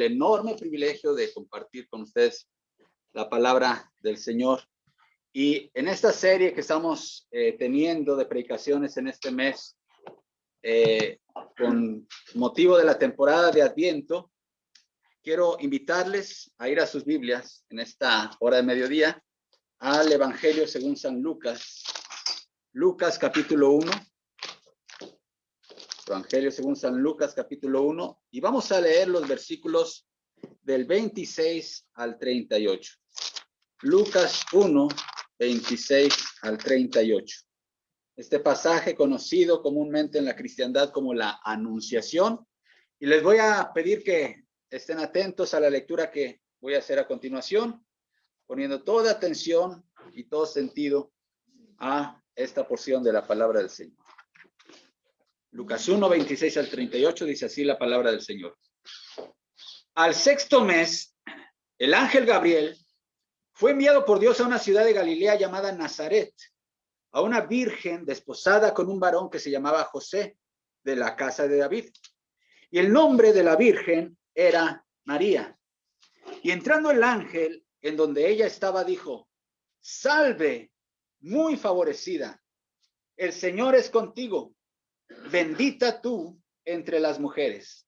el enorme privilegio de compartir con ustedes la palabra del Señor. Y en esta serie que estamos eh, teniendo de predicaciones en este mes, eh, con motivo de la temporada de Adviento, quiero invitarles a ir a sus Biblias en esta hora de mediodía al Evangelio según San Lucas. Lucas capítulo 1. Evangelio según San Lucas capítulo 1 y vamos a leer los versículos del 26 al 38. Lucas 1, 26 al 38. Este pasaje conocido comúnmente en la cristiandad como la anunciación. Y les voy a pedir que estén atentos a la lectura que voy a hacer a continuación, poniendo toda atención y todo sentido a esta porción de la palabra del Señor. Lucas 1, 26 al 38 dice así la palabra del Señor. Al sexto mes, el ángel Gabriel fue enviado por Dios a una ciudad de Galilea llamada Nazaret, a una virgen desposada con un varón que se llamaba José, de la casa de David. Y el nombre de la virgen era María. Y entrando el ángel en donde ella estaba, dijo, salve, muy favorecida, el Señor es contigo bendita tú entre las mujeres.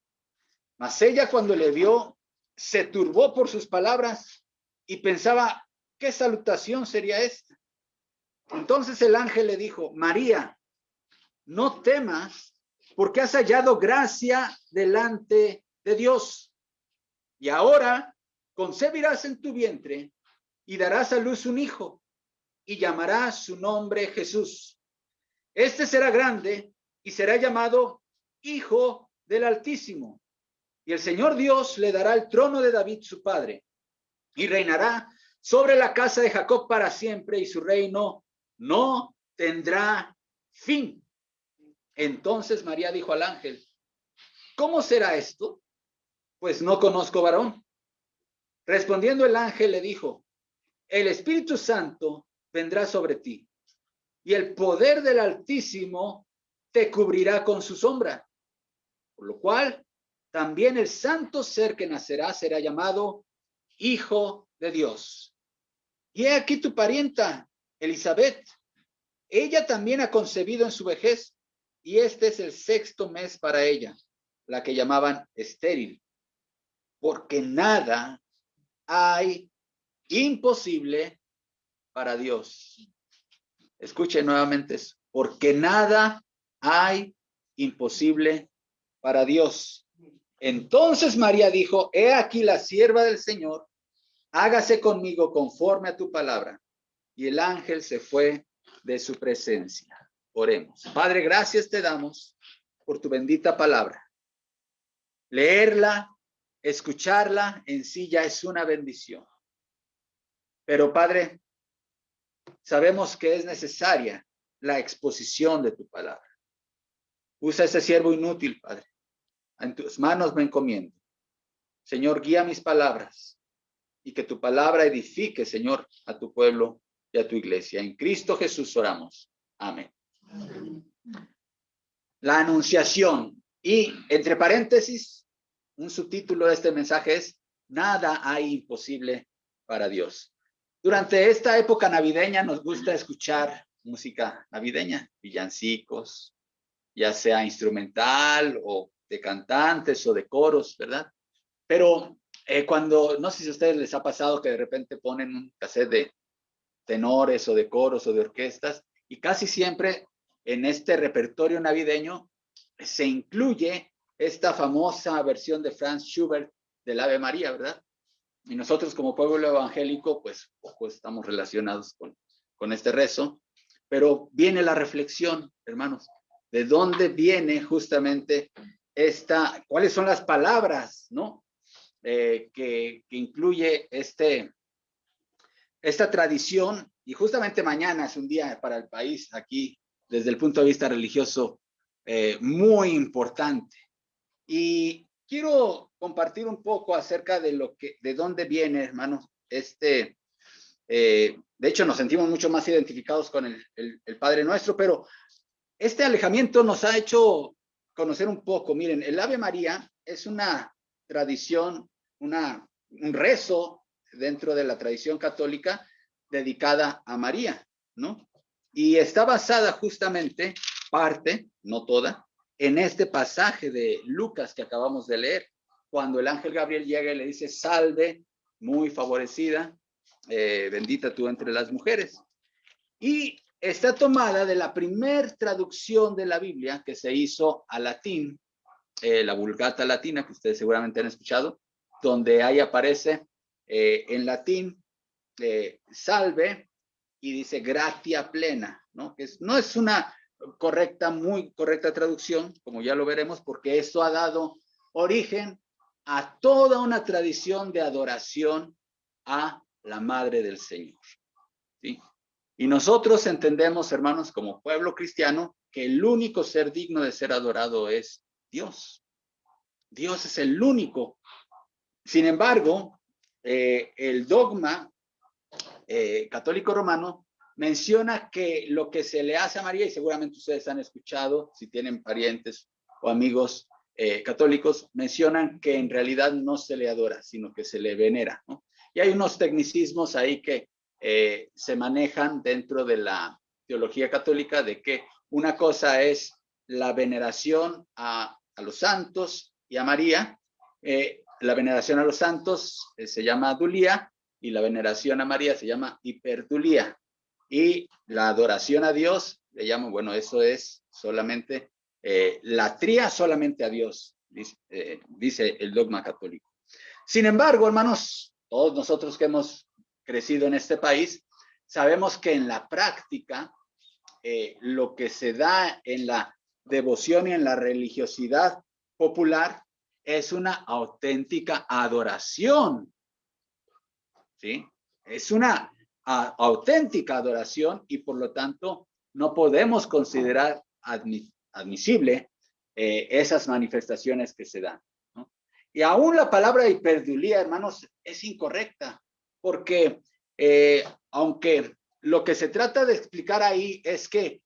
Mas ella cuando le vio, se turbó por sus palabras y pensaba, ¿qué salutación sería esta? Entonces el ángel le dijo, María, no temas, porque has hallado gracia delante de Dios. Y ahora concebirás en tu vientre y darás a luz un hijo y llamarás su nombre Jesús. Este será grande y será llamado Hijo del Altísimo. Y el Señor Dios le dará el trono de David su padre, y reinará sobre la casa de Jacob para siempre, y su reino no tendrá fin. Entonces María dijo al ángel, ¿cómo será esto? Pues no conozco varón. Respondiendo el ángel le dijo, el Espíritu Santo vendrá sobre ti, y el poder del Altísimo te cubrirá con su sombra. Por lo cual, también el santo ser que nacerá será llamado Hijo de Dios. Y he aquí tu parienta, Elizabeth. Ella también ha concebido en su vejez, y este es el sexto mes para ella, la que llamaban estéril, porque nada hay imposible para Dios. Escuche nuevamente eso, porque nada hay imposible para Dios. Entonces María dijo, he aquí la sierva del Señor, hágase conmigo conforme a tu palabra. Y el ángel se fue de su presencia. Oremos. Padre, gracias te damos por tu bendita palabra. Leerla, escucharla en sí ya es una bendición. Pero Padre, sabemos que es necesaria la exposición de tu palabra. Usa ese siervo inútil, Padre. En tus manos me encomiendo. Señor, guía mis palabras y que tu palabra edifique, Señor, a tu pueblo y a tu iglesia. En Cristo Jesús oramos. Amén. La anunciación. Y entre paréntesis, un subtítulo de este mensaje es, nada hay imposible para Dios. Durante esta época navideña nos gusta escuchar música navideña, villancicos, ya sea instrumental o de cantantes o de coros, ¿verdad? Pero eh, cuando, no sé si a ustedes les ha pasado que de repente ponen un cassette de tenores o de coros o de orquestas y casi siempre en este repertorio navideño se incluye esta famosa versión de Franz Schubert del Ave María, ¿verdad? Y nosotros como pueblo evangélico, pues estamos relacionados con, con este rezo, pero viene la reflexión, hermanos de dónde viene justamente esta, cuáles son las palabras, ¿no? Eh, que, incluye este, esta tradición. Y justamente mañana es un día para el país aquí, desde el punto de vista religioso, eh, muy importante. Y quiero compartir un poco acerca de lo que, de dónde viene, hermanos, este, eh, de hecho nos sentimos mucho más identificados con el, el Padre Nuestro, pero este alejamiento nos ha hecho conocer un poco. Miren, el Ave María es una tradición una, un rezo dentro de la tradición católica dedicada a María, ¿no? Y está basada justamente, parte, no toda, en este pasaje de Lucas que acabamos de leer, cuando el ángel Gabriel llega y le dice, salve, muy favorecida, eh, bendita tú entre las mujeres. Y está tomada de la primer traducción de la Biblia que se hizo a latín, eh, la Vulgata Latina, que ustedes seguramente han escuchado, donde ahí aparece eh, en latín, salve, y dice gratia plena, ¿no? Que no es una correcta, muy correcta traducción, como ya lo veremos, porque esto ha dado origen a toda una tradición de adoración a la Madre del Señor. ¿sí? Y nosotros entendemos, hermanos, como pueblo cristiano, que el único ser digno de ser adorado es Dios. Dios es el único. Sin embargo, eh, el dogma eh, católico romano menciona que lo que se le hace a María, y seguramente ustedes han escuchado, si tienen parientes o amigos eh, católicos, mencionan que en realidad no se le adora, sino que se le venera. Y hay unos tecnicismos ahí que eh, se manejan dentro de la teología católica de que una cosa es la veneración a, los santos y a María. Eh, la veneración a los santos se llama adulía y la veneración a María se llama hiperdulía. Y la adoración a Dios, le llamo, bueno, eso es solamente eh, la tría solamente a Dios, eh, dice, el dogma católico. Sin embargo, hermanos, todos nosotros que hemos crecido en este país, sabemos que en la práctica, eh, lo que se da en la devoción y en la religiosidad popular es una auténtica adoración. ¿Sí? Es una auténtica adoración y por lo tanto no podemos considerar admisible eh, esas manifestaciones que se dan. Y aún la palabra hiperdulía, hermanos, es incorrecta, porque eh, aunque lo que se trata de explicar ahí es que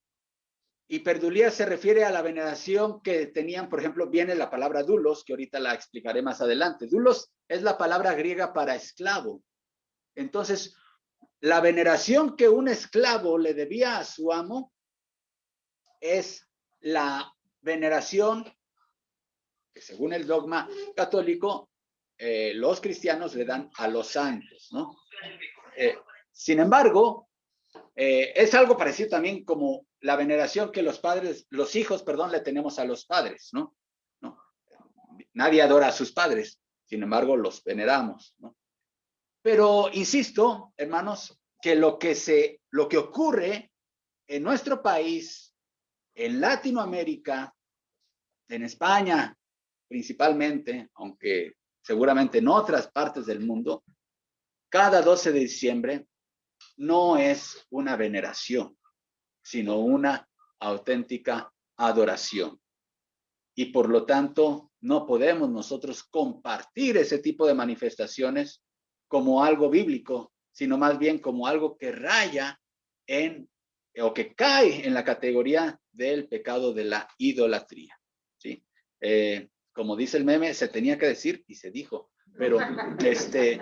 hiperdulía se refiere a la veneración que tenían, por ejemplo, viene la palabra dulos, que ahorita la explicaré más adelante. Dulos es la palabra griega para esclavo. Entonces, la veneración que un esclavo le debía a su amo es la veneración que según el dogma católico, eh, los cristianos le dan a los santos, ¿no? Eh, sin embargo, eh, es algo parecido también como la veneración que los padres, los hijos, perdón, le tenemos a los padres, ¿no? ¿no? Nadie adora a sus padres, sin embargo, los veneramos, ¿no? Pero insisto, hermanos, que lo que se, lo que ocurre en nuestro país, en Latinoamérica, en España principalmente, aunque seguramente en otras partes del mundo, cada 12 de diciembre no es una veneración, sino una auténtica adoración. Y por lo tanto, no podemos nosotros compartir ese tipo de manifestaciones como algo bíblico, sino más bien como algo que raya en o que cae en la categoría del pecado de la idolatría. ¿sí? Eh, como dice el meme, se tenía que decir y se dijo, pero este,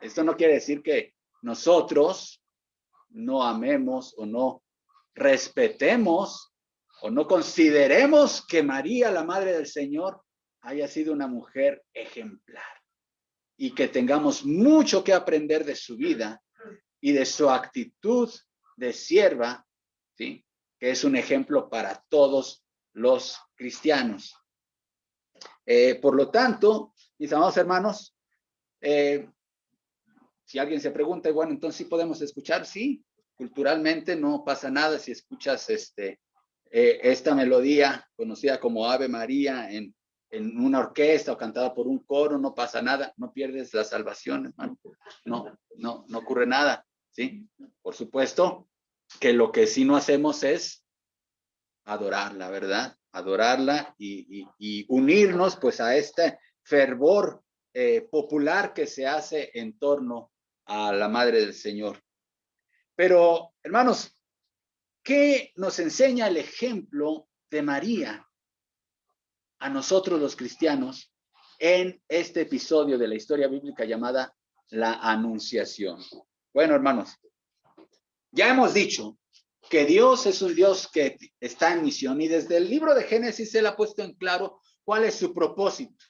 esto no quiere decir que nosotros no amemos o no respetemos o no consideremos que María, la Madre del Señor, haya sido una mujer ejemplar y que tengamos mucho que aprender de su vida y de su actitud de sierva, ¿sí? que es un ejemplo para todos los cristianos. Eh, por lo tanto, mis amados hermanos, eh, si alguien se pregunta, bueno, entonces sí podemos escuchar, sí, culturalmente no pasa nada si escuchas este, eh, esta melodía conocida como Ave María en en una orquesta o cantada por un coro, no pasa nada, no pierdes la salvación, hermano. No, no, no ocurre nada, ¿sí? Por supuesto que lo que sí no hacemos es adorarla, ¿verdad? Adorarla y, unirnos pues a este fervor eh, popular que se hace en torno a la Madre del Señor. Pero, hermanos, ¿qué nos enseña el ejemplo de María a nosotros los cristianos en este episodio de la historia bíblica llamada la Anunciación. Bueno, hermanos, ya hemos dicho que Dios es un Dios que está en misión y desde el libro de Génesis él ha puesto en claro cuál es su propósito.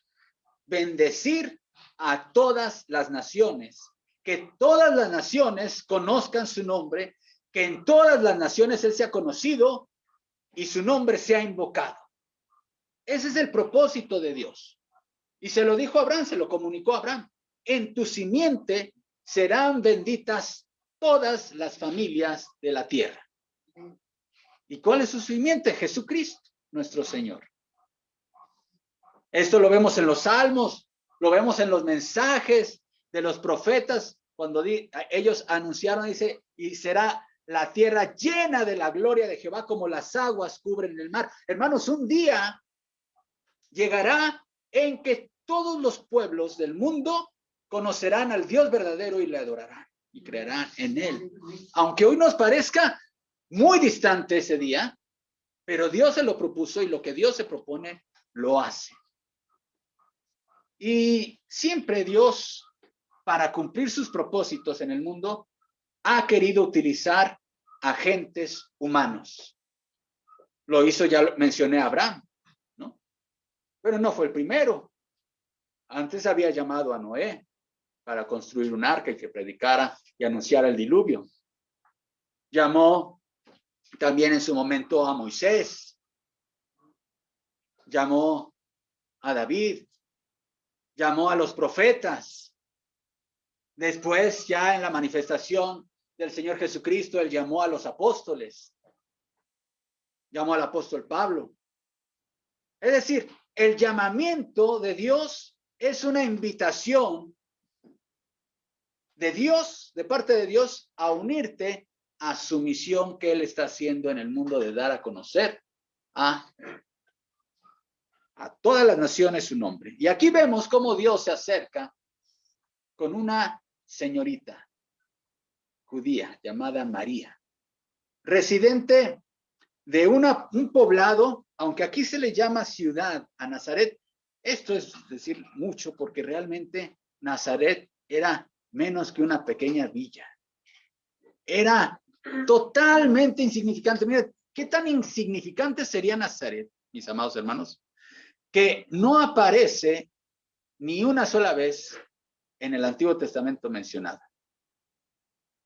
Bendecir a todas las naciones, que todas las naciones conozcan su nombre, que en todas las naciones él sea conocido y su nombre sea invocado. Ese es el propósito de Dios. Y se lo dijo a Abraham, se lo comunicó a Abraham. En tu simiente serán benditas todas las familias de la tierra. ¿Y cuál es su simiente? Jesucristo, nuestro Señor. Esto lo vemos en los salmos, lo vemos en los mensajes de los profetas, cuando ellos anunciaron, dice, y será la tierra llena de la gloria de Jehová como las aguas cubren el mar. Hermanos, un día llegará en que todos los pueblos del mundo conocerán al Dios verdadero y le adorarán y creerán en él. Aunque hoy nos parezca muy distante ese día, pero Dios se lo propuso y lo que Dios se propone, lo hace. Y siempre Dios, para cumplir sus propósitos en el mundo, ha querido utilizar agentes humanos. Lo hizo, ya mencioné a Abraham, ¿no? Pero no fue el primero. Antes había llamado a Noé para construir un arca y que predicara y anunciara el diluvio. Llamó también en su momento a Moisés. Llamó a David. Llamó a los profetas. Después, ya en la manifestación del Señor Jesucristo, él llamó a los apóstoles. Llamó al apóstol Pablo. Es decir, el llamamiento de Dios es una invitación de Dios, de parte de Dios, a unirte a su misión que Él está haciendo en el mundo de dar a conocer a, a todas las naciones su nombre. Y aquí vemos cómo Dios se acerca con una señorita judía llamada María, residente de una, un poblado, aunque aquí se le llama ciudad a Nazaret, esto es decir mucho porque realmente Nazaret era menos que una pequeña villa. Era totalmente insignificante. Mira, ¿qué tan insignificante sería Nazaret, mis amados hermanos? Que no aparece ni una sola vez en el Antiguo Testamento mencionada.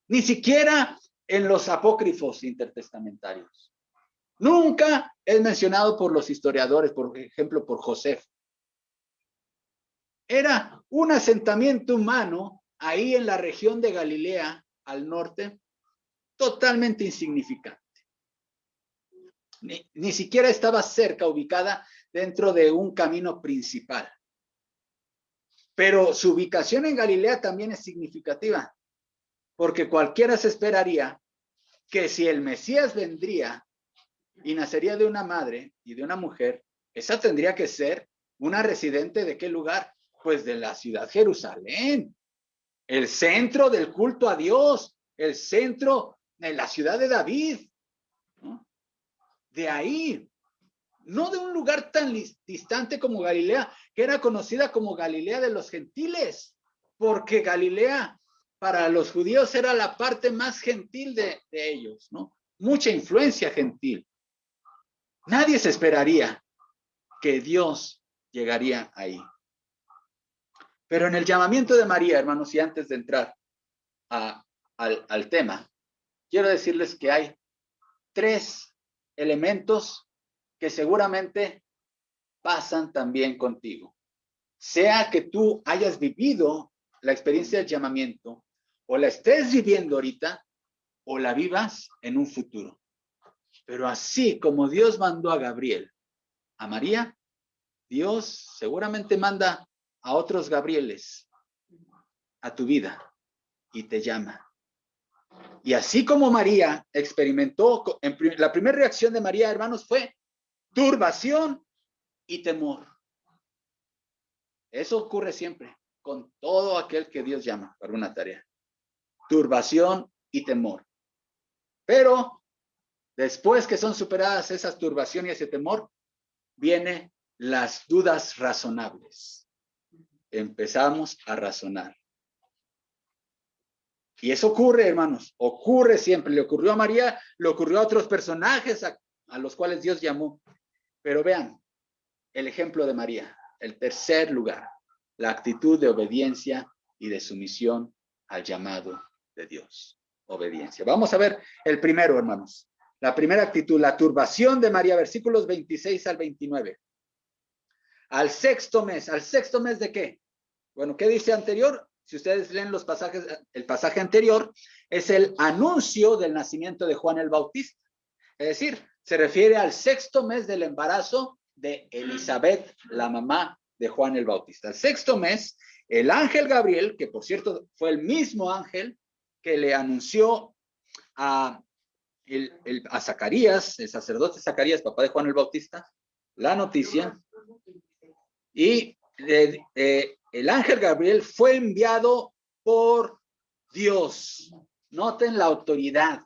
Ni siquiera en los apócrifos intertestamentarios. Nunca es mencionado por los historiadores, por ejemplo, por José. Era un asentamiento humano ahí en la región de Galilea, al norte, totalmente insignificante. Ni, ni, siquiera estaba cerca, ubicada dentro de un camino principal. Pero su ubicación en Galilea también es significativa, porque cualquiera se esperaría que si el Mesías vendría y nacería de una madre y de una mujer, esa tendría que ser una residente de qué lugar? Pues de la ciudad Jerusalén el centro del culto a Dios, el centro de la ciudad de David. De ahí, no de un lugar tan distante como Galilea, que era conocida como Galilea de los gentiles, porque Galilea para los judíos era la parte más gentil de, de ellos, ¿no? Mucha influencia gentil. Nadie se esperaría que Dios llegaría ahí. Pero en el llamamiento de María, hermanos, y antes de entrar al, al tema, quiero decirles que hay tres elementos que seguramente pasan también contigo. Sea que tú hayas vivido la experiencia del llamamiento o la estés viviendo ahorita o la vivas en un futuro. Pero así como Dios mandó a Gabriel a María, Dios seguramente manda a otros Gabrieles a tu vida y te llama. Y así como María experimentó, la primera reacción de María, hermanos, fue turbación y temor. Eso ocurre siempre con todo aquel que Dios llama para una tarea. Turbación y temor. Pero después que son superadas esas turbaciones y ese temor, vienen las dudas razonables empezamos a razonar. Y eso ocurre, hermanos, ocurre siempre. Le ocurrió a María, le ocurrió a otros personajes a, los cuales Dios llamó. Pero vean el ejemplo de María, el tercer lugar, la actitud de obediencia y de sumisión al llamado de Dios. Obediencia. Vamos a ver el primero, hermanos. La primera actitud, la turbación de María, versículos 26 al 29. Al sexto mes, ¿al sexto mes de qué? Bueno, ¿qué dice anterior? Si ustedes leen los pasajes, el pasaje anterior es el anuncio del nacimiento de Juan el Bautista. Es decir, se refiere al sexto mes del embarazo de Elizabeth, la mamá de Juan el Bautista. El sexto mes, el ángel Gabriel, que por cierto fue el mismo ángel que le anunció a, a Zacarías, el sacerdote Zacarías, papá de Juan el Bautista, la noticia. Y el ángel Gabriel fue enviado por Dios. Noten la autoridad.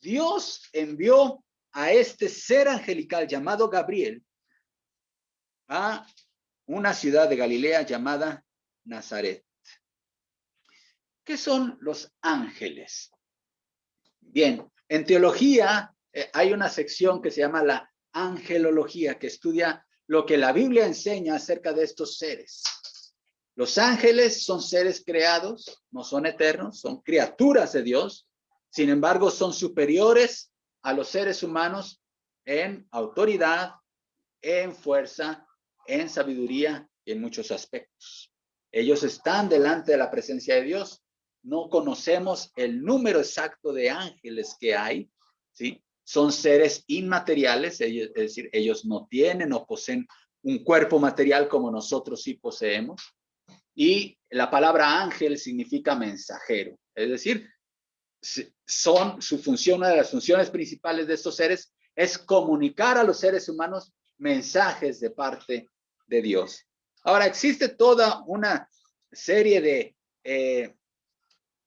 Dios envió a este ser angelical llamado Gabriel a una ciudad de Galilea llamada Nazaret. ¿Qué son los ángeles? Bien, en teología eh, hay una sección que se llama la angelología, que estudia lo que la Biblia enseña acerca de estos seres. Los ángeles son seres creados, no son eternos, son criaturas de Dios, sin embargo son superiores a los seres humanos en autoridad, en fuerza, en sabiduría y en muchos aspectos. Ellos están delante de la presencia de Dios. No conocemos el número exacto de ángeles que hay, ¿sí? Son seres inmateriales, es decir, ellos no tienen o poseen un cuerpo material como nosotros sí poseemos. Y la palabra ángel significa mensajero, es decir, son su función, una de las funciones principales de estos seres es comunicar a los seres humanos mensajes de parte de Dios. Ahora, existe toda una serie de, eh,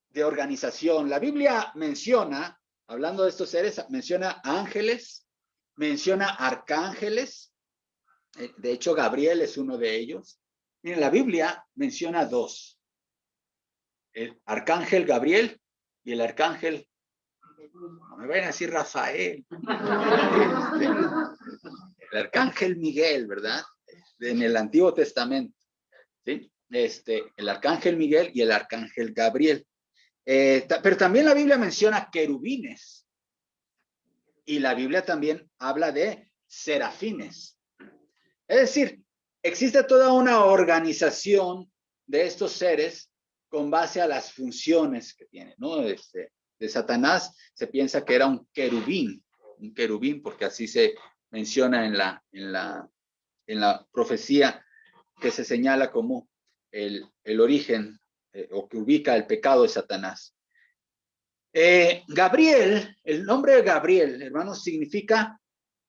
de organización. La Biblia menciona, hablando de estos seres, menciona ángeles, menciona arcángeles. Eh, de hecho, Gabriel es uno de ellos. Miren, la Biblia menciona dos. El arcángel Gabriel y el arcángel, no me vayan a decir Rafael, el arcángel Miguel, ¿verdad? En el Antiguo Testamento, ¿sí? Este, el arcángel Miguel y el arcángel Gabriel. Eh, pero también la Biblia menciona querubines. Y la Biblia también habla de serafines. Es decir, existe toda una organización de estos seres con base a las funciones que tiene, ¿no? Este, de Satanás se piensa que era un querubín, un querubín, porque así se menciona en la, en la, en la profecía que se señala como el, el origen eh, o que ubica el pecado de Satanás. Eh, Gabriel, el nombre de Gabriel, hermanos, significa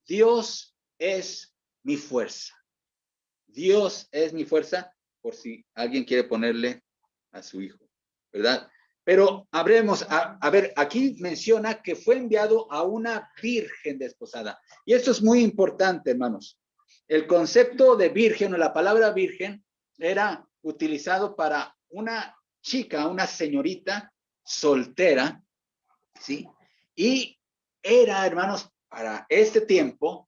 Dios es mi fuerza. Dios es mi fuerza, por si alguien quiere ponerle a su hijo, ¿verdad? Pero habremos, a, ver, aquí menciona que fue enviado a una virgen desposada. Y esto es muy importante, hermanos. El concepto de virgen o la palabra virgen era utilizado para una chica, una señorita soltera, ¿sí? Y era, hermanos, para este tiempo,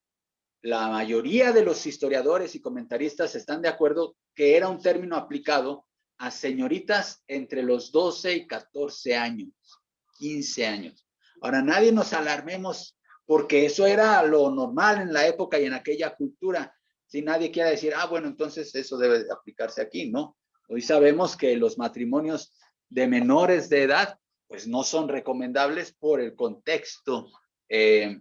la mayoría de los historiadores y comentaristas están de acuerdo que era un término aplicado a señoritas entre los 12 y 14 años, 15 años. Ahora, nadie nos alarmemos porque eso era lo normal en la época y en aquella cultura. Si nadie quiere decir, ah, bueno, entonces eso debe aplicarse aquí, ¿no? Hoy sabemos que los matrimonios de menores de edad, pues no son recomendables por el contexto eh,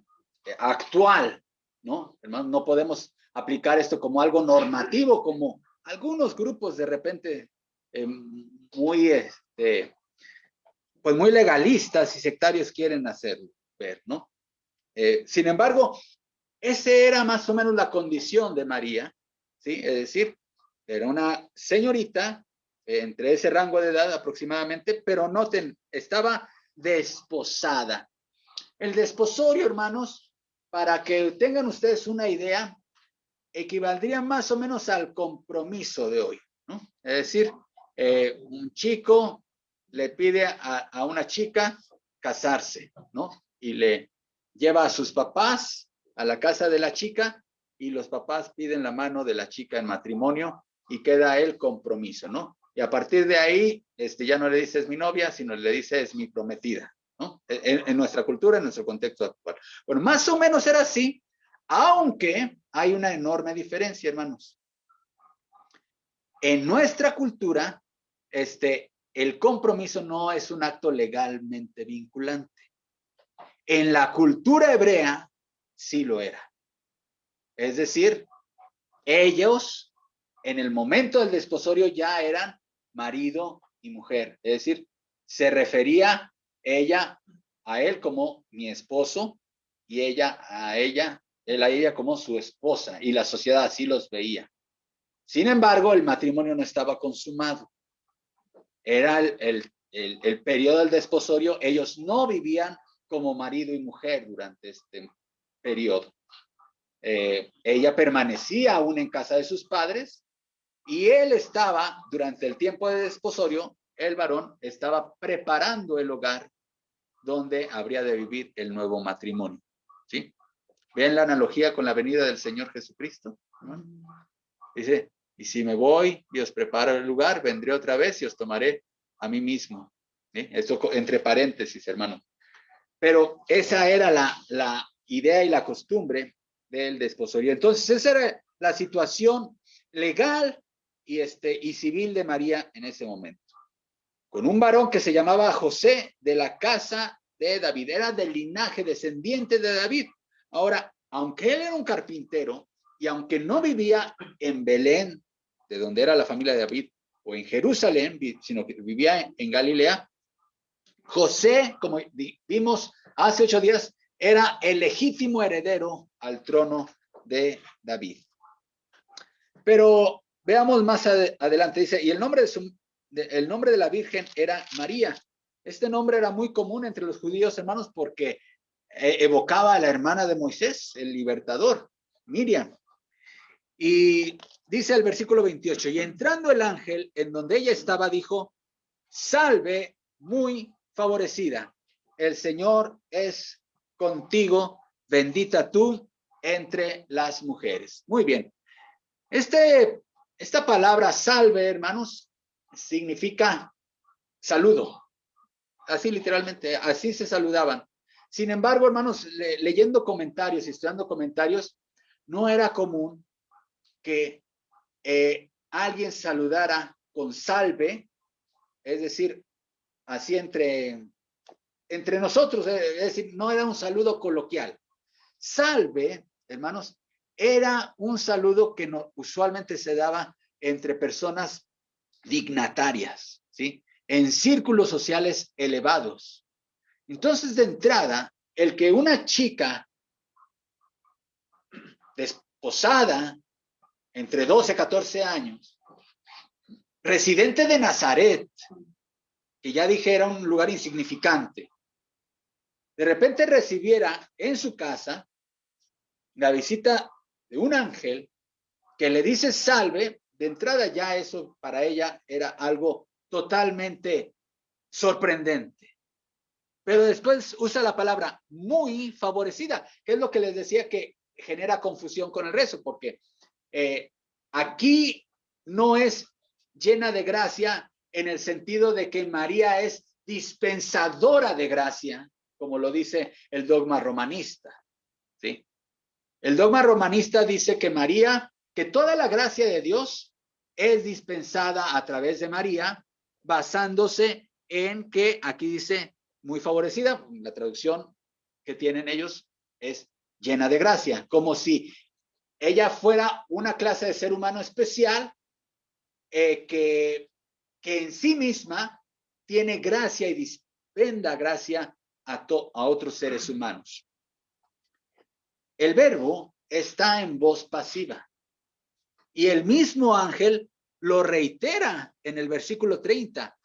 actual, ¿no? no podemos aplicar esto como algo normativo, como algunos grupos de repente eh, muy, este, pues muy legalistas y sectarios quieren hacer ver, ¿no? Eh, sin embargo, esa era más o menos la condición de María, ¿sí? Es decir, era una señorita entre ese rango de edad aproximadamente, pero noten, estaba desposada. El desposorio, hermanos, para que tengan ustedes una idea, equivaldría más o menos al compromiso de hoy. ¿no? Es decir, eh, un chico le pide a, una chica casarse, ¿no? Y le lleva a sus papás a la casa de la chica y los papás piden la mano de la chica en matrimonio y queda el compromiso, ¿no? Y a partir de ahí, este, ya no le dice es mi novia, sino le dice es mi prometida. En, nuestra cultura, en nuestro contexto actual. Bueno, más o menos era así, aunque hay una enorme diferencia, hermanos. En nuestra cultura, este, el compromiso no es un acto legalmente vinculante. En la cultura hebrea sí lo era. Es decir, ellos en el momento del desposorio ya eran marido y mujer. Es decir, se refería ella a él como mi esposo y ella a ella, él a ella como su esposa y la sociedad así los veía. Sin embargo, el matrimonio no estaba consumado era el, el, periodo del desposorio, ellos no vivían como marido y mujer durante este periodo. Eh, ella permanecía aún en casa de sus padres y él estaba, durante el tiempo de desposorio, el varón estaba preparando el hogar donde habría de vivir el nuevo matrimonio. ¿Sí? ¿Ven la analogía con la venida del Señor Jesucristo? Dice, y si me voy y os preparo el lugar, vendré otra vez y os tomaré a mí mismo. Esto entre paréntesis, hermano. Pero esa era la, la idea y la costumbre del desposorio. Entonces, esa era la situación legal y, este, y civil de María en ese momento. Con un varón que se llamaba José de la casa de David, era del linaje descendiente de David. Ahora, aunque él era un carpintero y aunque no vivía en Belén, de donde era la familia de David, o en Jerusalén, sino que vivía en Galilea, José, como vimos hace ocho días, era el legítimo heredero al trono de David. Pero veamos más adelante, dice, y el nombre de, su, el nombre de la Virgen era María. Este nombre era muy común entre los judíos, hermanos, porque eh, evocaba a la hermana de Moisés, el libertador, Miriam. Y dice el versículo 28, y entrando el ángel en donde ella estaba, dijo, salve muy favorecida, el Señor es contigo, bendita tú entre las mujeres. Muy bien. Este, esta palabra salve, hermanos, significa saludo. Así literalmente, así se saludaban. Sin embargo, hermanos, leyendo comentarios y estudiando comentarios, no era común que eh, alguien saludara con salve, es decir, así entre, entre nosotros, eh, es decir, no era un saludo coloquial. Salve, hermanos, era un saludo que no, usualmente se daba entre personas dignatarias, ¿sí? En círculos sociales elevados. Entonces, de entrada, el que una chica desposada entre 12 y 14 años, residente de Nazaret, que ya dije era un lugar insignificante, de repente recibiera en su casa la visita de un ángel que le dice salve, de entrada ya eso para ella era algo totalmente sorprendente. Pero después usa la palabra muy favorecida, que es lo que les decía que genera confusión con el rezo, porque eh, aquí no es llena de gracia en el sentido de que María es dispensadora de gracia, como lo dice el dogma romanista. ¿sí? El dogma romanista dice que María, que toda la gracia de Dios es dispensada a través de María, basándose en que aquí dice muy favorecida, la traducción que tienen ellos es llena de gracia, como si ella fuera una clase de ser humano especial eh, que, que en sí misma tiene gracia y dispenda gracia a, a otros seres humanos. El verbo está en voz pasiva y el mismo ángel lo reitera en el versículo 30.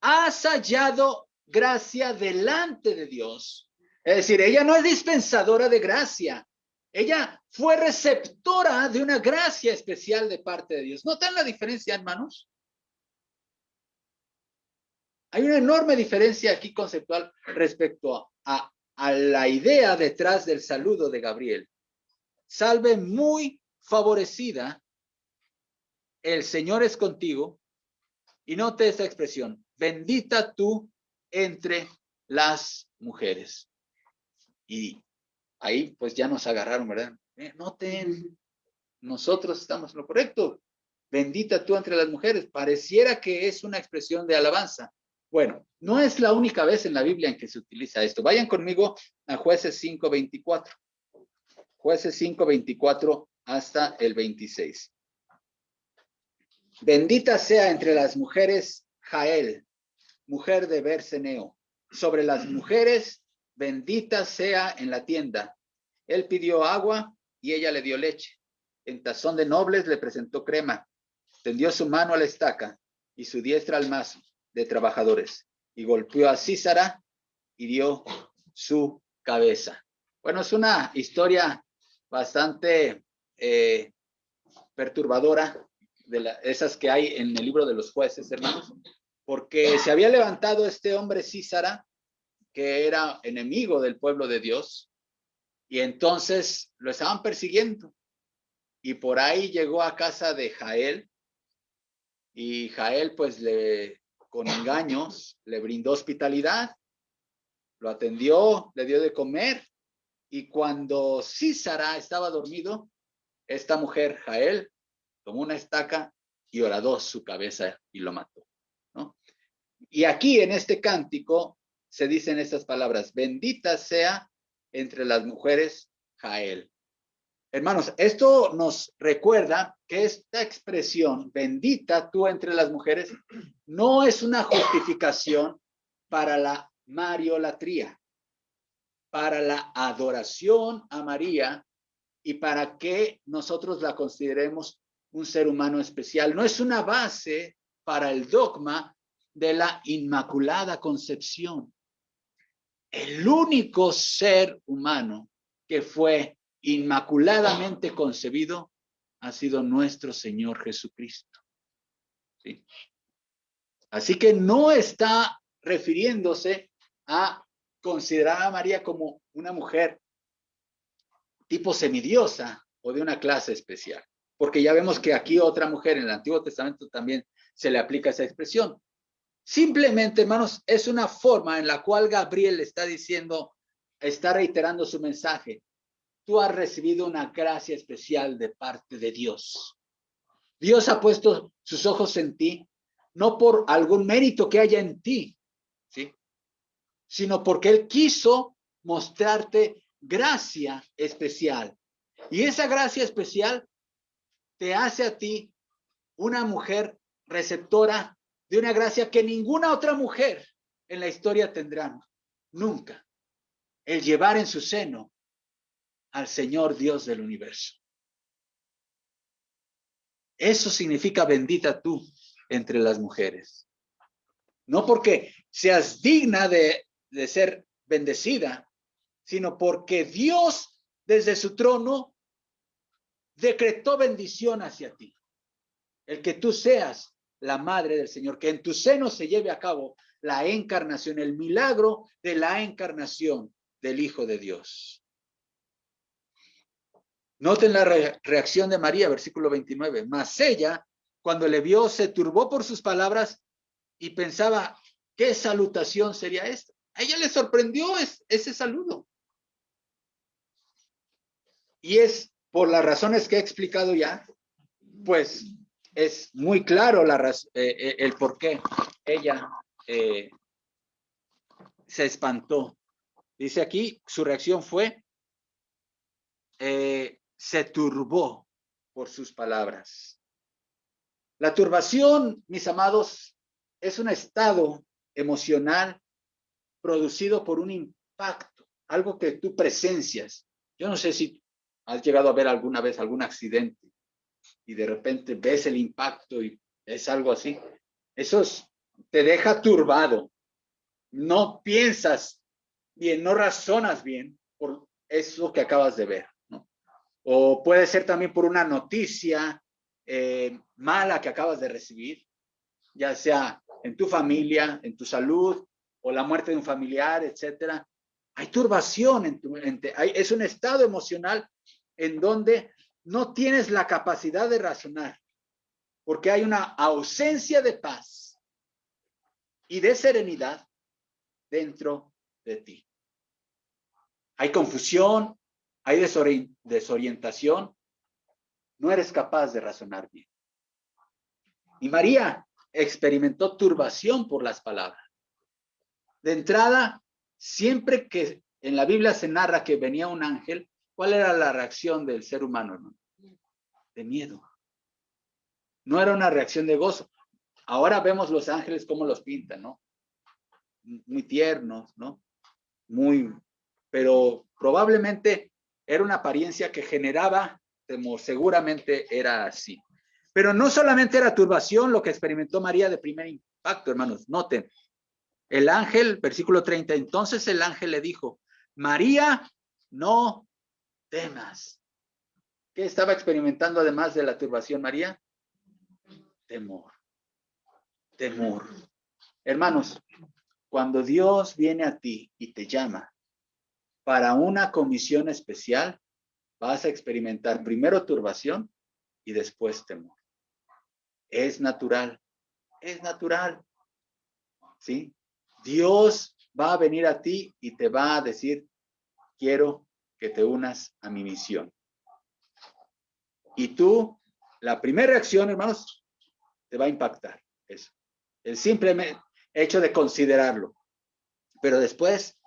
Has hallado gracia delante de Dios. Es decir, ella no es dispensadora de gracia, Ella fue receptora de una gracia especial de parte de Dios. ¿Notan la diferencia, hermanos? Hay una enorme diferencia aquí conceptual respecto a, a, la idea detrás del saludo de Gabriel. Salve muy favorecida, el Señor es contigo. Y note esta expresión, bendita tú entre las mujeres. Y ahí pues ya nos agarraron, ¿verdad? Eh, noten, nosotros estamos en lo correcto. Bendita tú entre las mujeres. Pareciera que es una expresión de alabanza. Bueno, no es la única vez en la Biblia en que se utiliza esto. Vayan conmigo a jueces 5.24. Jueces 5.24 hasta el 26. Bendita sea entre las mujeres Jael, mujer de Berseneo. Sobre las mujeres, bendita sea en la tienda. Él pidió agua y ella le dio leche. En tazón de nobles le presentó crema. Tendió su mano a la estaca y su diestra al mazo de trabajadores y golpeó a Císara y dio su cabeza. Bueno, es una historia bastante eh, perturbadora de esas que hay en el libro de los jueces, hermanos, porque se había levantado este hombre Císara, que era enemigo del pueblo de Dios, y entonces lo estaban persiguiendo. Y por ahí llegó a casa de Jael, y Jael pues le con engaños, le brindó hospitalidad, lo atendió, le dio de comer, y cuando Císara estaba dormido, esta mujer, Jael, tomó una estaca y horadó su cabeza y lo mató. ¿no? Y aquí en este cántico se dicen estas palabras, bendita sea entre las mujeres Jael. Hermanos, esto nos recuerda que esta expresión, bendita tú entre las mujeres, no es una justificación para la mariolatría, para la adoración a María y para que nosotros la consideremos un ser humano especial. No es una base para el dogma de la Inmaculada Concepción. El único ser humano que fue inmaculadamente concebido ha sido nuestro Señor Jesucristo. ¿Sí? Así que no está refiriéndose a considerar a María como una mujer tipo semidiosa o de una clase especial, porque ya vemos que aquí otra mujer en el Antiguo Testamento también se le aplica esa expresión. Simplemente, hermanos, es una forma en la cual Gabriel está diciendo, está reiterando su mensaje tú has recibido una gracia especial de parte de Dios. Dios ha puesto sus ojos en ti, no por algún mérito que haya en ti, ¿sí? sino porque Él quiso mostrarte gracia especial. Y esa gracia especial te hace a ti una mujer receptora de una gracia que ninguna otra mujer en la historia tendrá. Nunca. El llevar en su seno al Señor Dios del universo. Eso significa bendita tú entre las mujeres. No porque seas digna de, de ser bendecida, sino porque Dios desde su trono decretó bendición hacia ti. El que tú seas la madre del Señor, que en tu seno se lleve a cabo la encarnación, el milagro de la encarnación del Hijo de Dios. Noten la reacción de María, versículo 29. Mas ella, cuando le vio, se turbó por sus palabras y pensaba, ¿qué salutación sería esta? A ella le sorprendió ese saludo. Y es por las razones que he explicado ya, pues es muy claro la eh, eh, el por qué ella eh, se espantó. Dice aquí, su reacción fue, se turbó por sus palabras. La turbación, mis amados, es un estado emocional producido por un impacto, algo que tú presencias. Yo no sé si has llegado a ver alguna vez algún accidente y de repente ves el impacto y es algo así. Eso te deja turbado. No piensas bien, no razonas bien por eso que acabas de ver. O puede ser también por una noticia eh, mala que acabas de recibir, ya sea en tu familia, en tu salud, o la muerte de un familiar, etcétera. Hay turbación en tu mente. es un estado emocional en donde no tienes la capacidad de razonar, porque hay una ausencia de paz y de serenidad dentro de ti. Hay confusión, hay desorientación, no eres capaz de razonar bien. Y María experimentó turbación por las palabras. De entrada, siempre que en la Biblia se narra que venía un ángel, ¿cuál era la reacción del ser humano? De miedo. No era una reacción de gozo. Ahora vemos los ángeles como los pintan, ¿no? Muy tiernos, ¿no? Muy, pero probablemente era una apariencia que generaba seguramente era así. Pero no solamente era turbación lo que experimentó María de primer impacto, hermanos, noten, el ángel, versículo 30, entonces el ángel le dijo, María, no temas. ¿Qué estaba experimentando además de la turbación María? Temor. Temor. Hermanos, cuando Dios viene a ti y te llama para una comisión especial, vas a experimentar primero turbación y después temor. Es natural, es natural. ¿Sí? Dios va a venir a ti y te va a decir, quiero que te unas a mi misión. Y tú, la primera reacción, hermanos, te va a impactar eso. El simple hecho de considerarlo. Pero después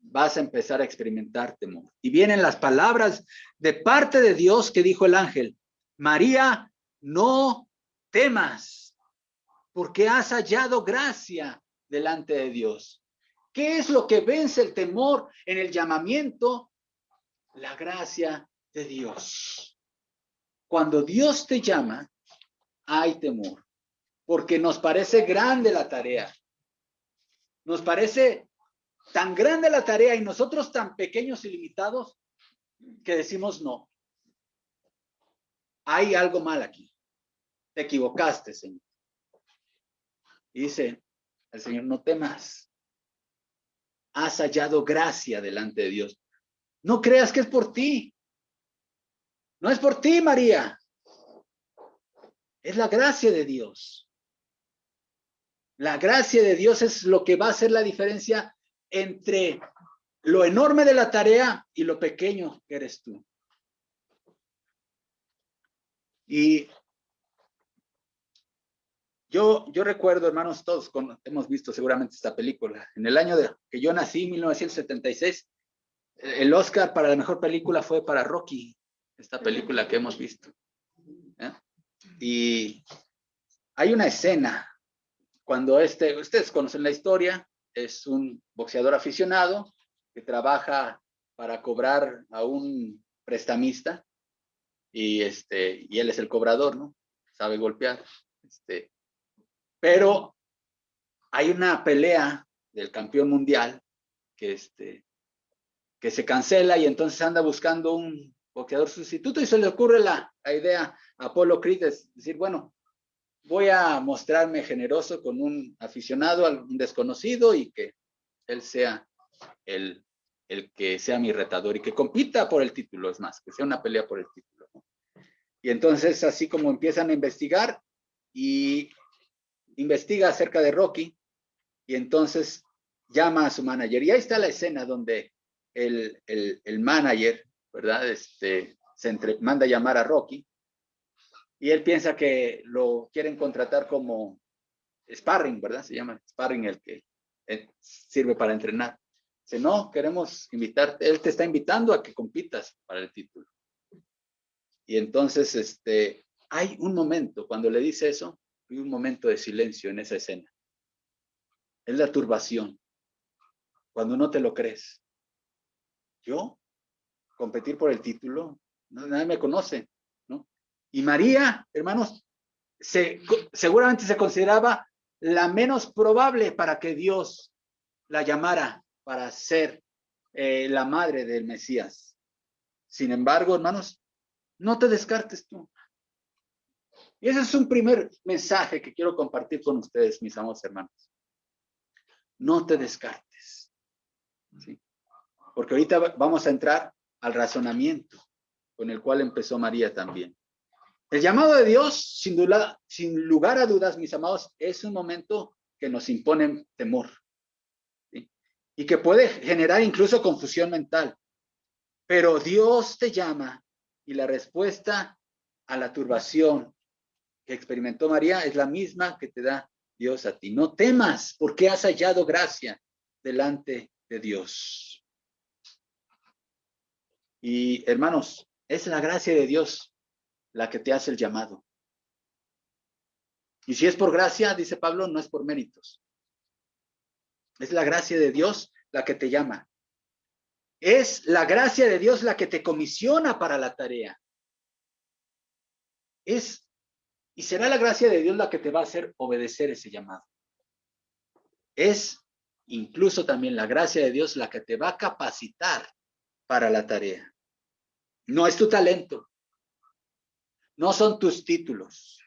vas a empezar a experimentar temor. Y vienen las palabras de parte de Dios que dijo el ángel, María, no temas, porque has hallado gracia delante de Dios. ¿Qué es lo que vence el temor en el llamamiento? La gracia de Dios. Cuando Dios te llama, hay temor, porque nos parece grande la tarea. Nos parece tan grande la tarea y nosotros tan pequeños y limitados que decimos no. Hay algo mal aquí. Te equivocaste, Señor. dice, el Señor, no temas. Has hallado gracia delante de Dios. No creas que es por ti. No es por ti, María. Es la gracia de Dios. La gracia de Dios es lo que va a hacer la diferencia entre lo enorme de la tarea y lo pequeño que eres tú. Y yo, recuerdo, hermanos, todos hemos visto seguramente esta película. En el año de, que yo nací, 1976, el Oscar para la mejor película fue para Rocky, esta película que hemos visto. ¿eh? Y hay una escena cuando este, ustedes conocen la historia, es un boxeador aficionado que trabaja para cobrar a un prestamista y este y él es el cobrador, ¿no? Sabe golpear. Este, pero hay una pelea del campeón mundial que, este, que se cancela y entonces anda buscando un boxeador sustituto y se le ocurre la, idea a Apolo Creed de decir, bueno, voy a mostrarme generoso con un aficionado, un desconocido y que él sea el, el que sea mi retador y que compita por el título, es más, que sea una pelea por el título. Y entonces así como empiezan a investigar y investiga acerca de Rocky y entonces llama a su manager. Y ahí está la escena donde el, el, manager, ¿verdad? Este, se entre, manda a llamar a Rocky y él piensa que lo quieren contratar como sparring, ¿verdad? Se llama sparring el que eh, sirve para entrenar. Dice, no, queremos invitarte, él te está invitando a que compitas para el título. Y entonces, este, hay un momento cuando le dice eso, un momento de silencio en esa escena. Es la turbación. Cuando no te lo crees. Yo, competir por el título, nadie me conoce, ¿no? Y María, hermanos, se, seguramente se consideraba la menos probable para que Dios la llamara para ser eh, la madre del Mesías. Sin embargo, hermanos, No te descartes tú. Y ese es un primer mensaje que quiero compartir con ustedes, mis amados hermanos. No te descartes. Porque ahorita vamos a entrar al razonamiento con el cual empezó María también. El llamado de Dios, sin, duda, sin lugar a dudas, mis amados, es un momento que nos impone temor y que puede generar incluso confusión mental. Pero Dios te llama y la respuesta a la turbación que experimentó María es la misma que te da Dios a ti. No temas porque has hallado gracia delante de Dios. Y hermanos, es la gracia de Dios la que te hace el llamado. Y si es por gracia, dice Pablo, no es por méritos. Es la gracia de Dios la que te llama. Es la gracia de Dios la que te comisiona para la tarea. Es y será la gracia de Dios la que te va a hacer obedecer ese llamado. Es incluso también la gracia de Dios la que te va a capacitar para la tarea. No es tu talento, no son tus títulos,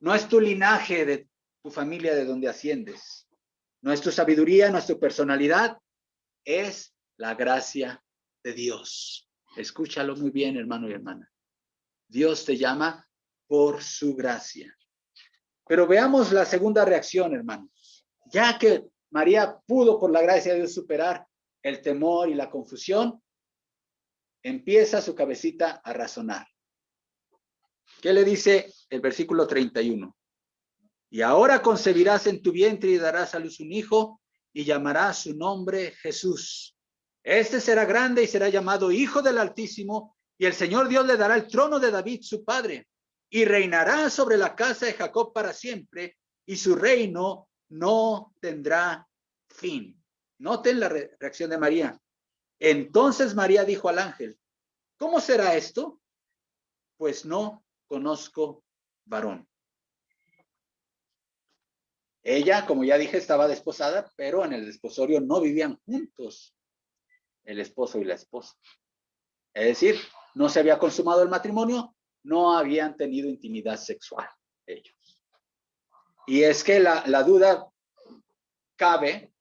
no es tu linaje de tu familia de donde asciendes, no es tu sabiduría, no es tu personalidad, es la gracia de Dios. Escúchalo muy bien, hermano y hermana. Dios te llama por su gracia. Pero veamos la segunda reacción, hermanos. Ya que María pudo por la gracia de Dios superar el temor y la confusión, empieza su cabecita a razonar. ¿Qué le dice el versículo 31? Y ahora concebirás en tu vientre y darás a luz un hijo y llamarás su nombre Jesús. Este será grande y será llamado Hijo del Altísimo y el Señor Dios le dará el trono de David, su padre, y reinará sobre la casa de Jacob para siempre y su reino no tendrá fin. Noten la reacción de María. Entonces María dijo al ángel, ¿cómo será esto? Pues no conozco varón. Ella, como ya dije, estaba desposada, pero en el desposorio no vivían juntos el esposo y la esposa. Es decir, no se había consumado el matrimonio, no habían tenido intimidad sexual ellos. Y es que la, la duda cabe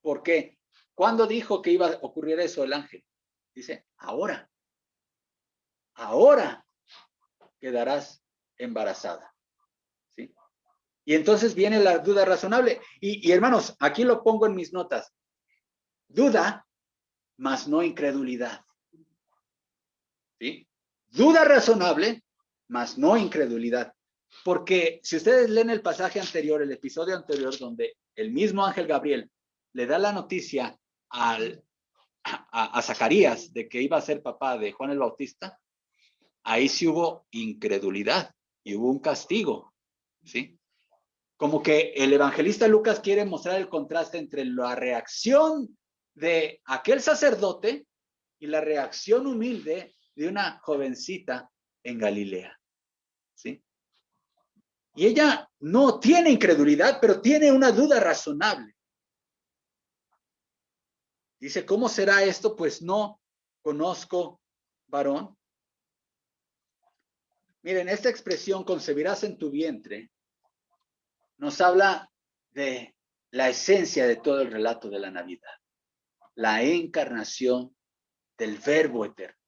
porque cuando dijo que iba a ocurrir eso el ángel, dice, ahora, ahora quedarás embarazada. Y entonces viene la duda razonable. Y, hermanos, aquí lo pongo en mis notas. Duda, más no incredulidad. ¿Sí? Duda razonable, más no incredulidad. Porque si ustedes leen el pasaje anterior, el episodio anterior, donde el mismo ángel Gabriel le da la noticia al, a, a Zacarías de que iba a ser papá de Juan el Bautista, ahí sí hubo incredulidad y hubo un castigo, ¿sí? como que el evangelista Lucas quiere mostrar el contraste entre la reacción de aquel sacerdote y la reacción humilde de una jovencita en Galilea. ¿Sí? Y ella no tiene incredulidad, pero tiene una duda razonable. Dice, ¿cómo será esto? Pues no conozco varón. Miren, esta expresión, concebirás en tu vientre, nos habla de la esencia de todo el relato de la Navidad, la encarnación del verbo eterno,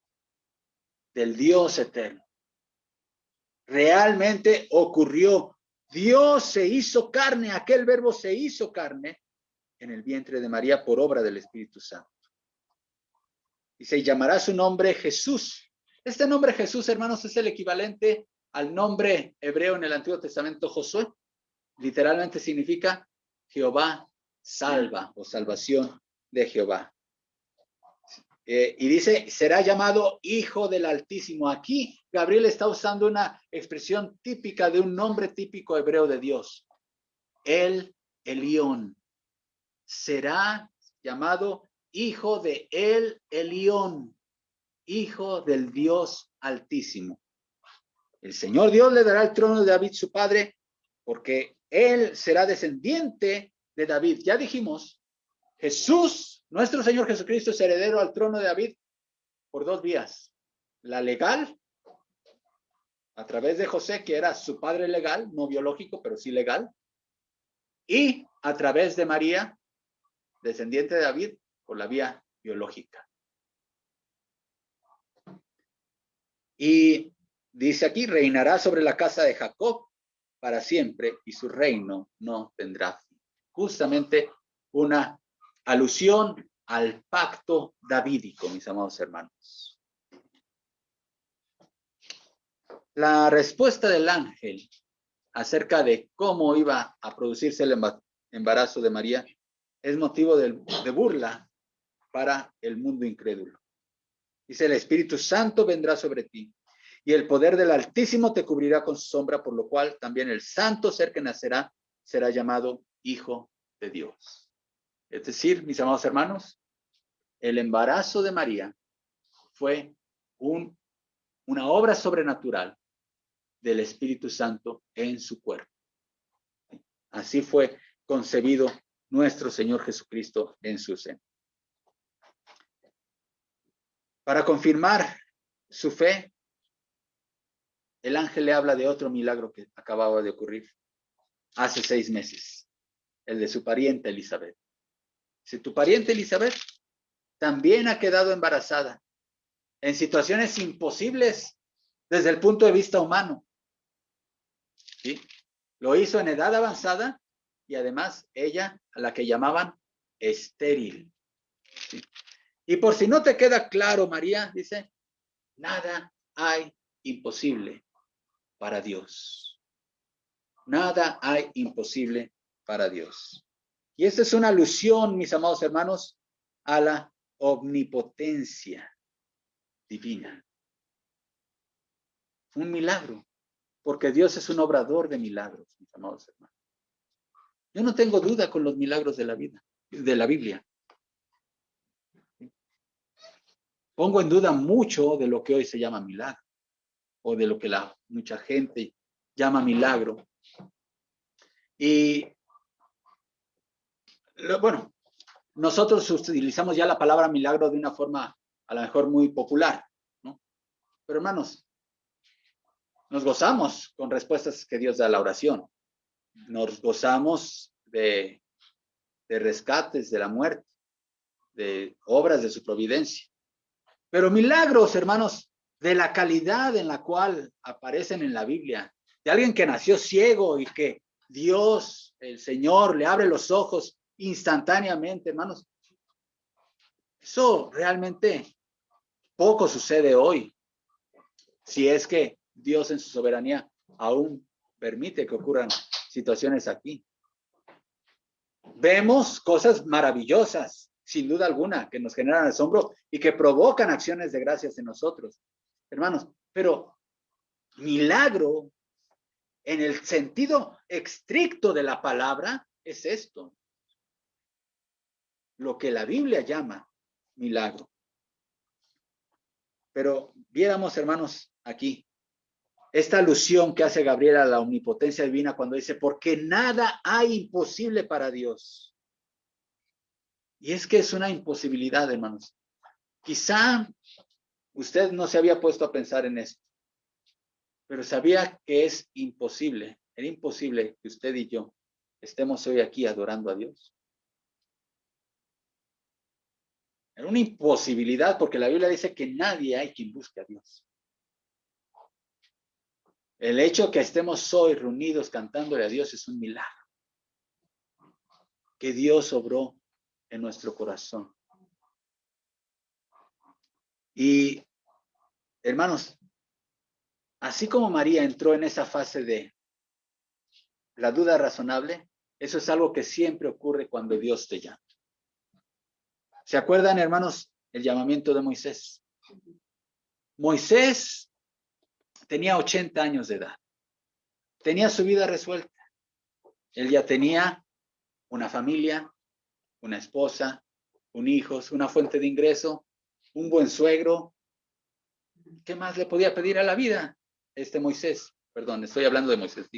del Dios eterno. Realmente ocurrió. Dios se hizo carne, aquel verbo se hizo carne en el vientre de María por obra del Espíritu Santo. Y se llamará su nombre Jesús. Este nombre Jesús, hermanos, es el equivalente al nombre hebreo en el Antiguo Testamento Josué literalmente significa Jehová salva o salvación de Jehová. Eh, y dice, será llamado Hijo del Altísimo. Aquí Gabriel está usando una expresión típica de un nombre típico hebreo de Dios. El Elión. Será llamado Hijo de El Elión, Hijo del Dios Altísimo. El Señor Dios le dará el trono de David, su padre, porque él será descendiente de David. Ya dijimos, Jesús, nuestro Señor Jesucristo es heredero al trono de David por dos vías, la legal a través de José, que era su padre legal, no biológico, pero sí legal, y a través de María, descendiente de David, por la vía biológica. Y dice aquí, reinará sobre la casa de Jacob para siempre y su reino no tendrá fin. Justamente una alusión al pacto davídico, mis amados hermanos. La respuesta del ángel acerca de cómo iba a producirse el embarazo de María es motivo de, de burla para el mundo incrédulo. Dice, el Espíritu Santo vendrá sobre ti y el poder del Altísimo te cubrirá con su sombra, por lo cual también el santo ser que nacerá será llamado Hijo de Dios. Es decir, mis amados hermanos, el embarazo de María fue un, una obra sobrenatural del Espíritu Santo en su cuerpo. Así fue concebido nuestro Señor Jesucristo en su seno. Para confirmar su fe, el ángel le habla de otro milagro que acababa de ocurrir hace seis meses, el de su pariente Elizabeth. Si tu pariente Elizabeth también ha quedado embarazada en situaciones imposibles desde el punto de vista humano. ¿Sí? Lo hizo en edad avanzada y además ella, a la que llamaban estéril. Y por si no te queda claro, María dice, nada hay imposible para Dios. Nada hay imposible para Dios. Y esta es una alusión, mis amados hermanos, a la omnipotencia divina. Un milagro, porque Dios es un obrador de milagros, mis amados hermanos. Yo no tengo duda con los milagros de la vida, de la Biblia. Pongo en duda mucho de lo que hoy se llama milagro o de lo que la mucha gente llama milagro. Y bueno, nosotros utilizamos ya la palabra milagro de una forma a lo mejor muy popular, ¿no? Pero hermanos, nos gozamos con respuestas que Dios da a la oración. Nos gozamos de, de rescates de la muerte, de obras de su providencia. Pero milagros, hermanos, de la calidad en la cual aparecen en la Biblia, de alguien que nació ciego y que Dios, el Señor, le abre los ojos instantáneamente, hermanos. Eso realmente poco sucede hoy, si es que Dios en su soberanía aún permite que ocurran situaciones aquí. Vemos cosas maravillosas, sin duda alguna, que nos generan asombro y que provocan acciones de gracias en nosotros hermanos, pero milagro en el sentido estricto de la palabra es esto. Lo que la Biblia llama milagro. Pero viéramos, hermanos, aquí, esta alusión que hace Gabriel a la omnipotencia divina cuando dice, porque nada hay imposible para Dios. Y es que es una imposibilidad, hermanos. Quizá Usted no se había puesto a pensar en esto, pero sabía que es imposible, era imposible que usted y yo estemos hoy aquí adorando a Dios. Era una imposibilidad porque la Biblia dice que nadie hay quien busque a Dios. El hecho que estemos hoy reunidos cantándole a Dios es un milagro. Que Dios obró en nuestro corazón. Y, hermanos, así como María entró en esa fase de la duda razonable, eso es algo que siempre ocurre cuando Dios te llama. ¿Se acuerdan, hermanos, el llamamiento de Moisés? Moisés tenía 80 años de edad. Tenía su vida resuelta. Él ya tenía una familia, una esposa, un hijo, una fuente de ingreso, un buen suegro. ¿Qué más le podía pedir a la vida? Este Moisés, perdón, estoy hablando de Moisés,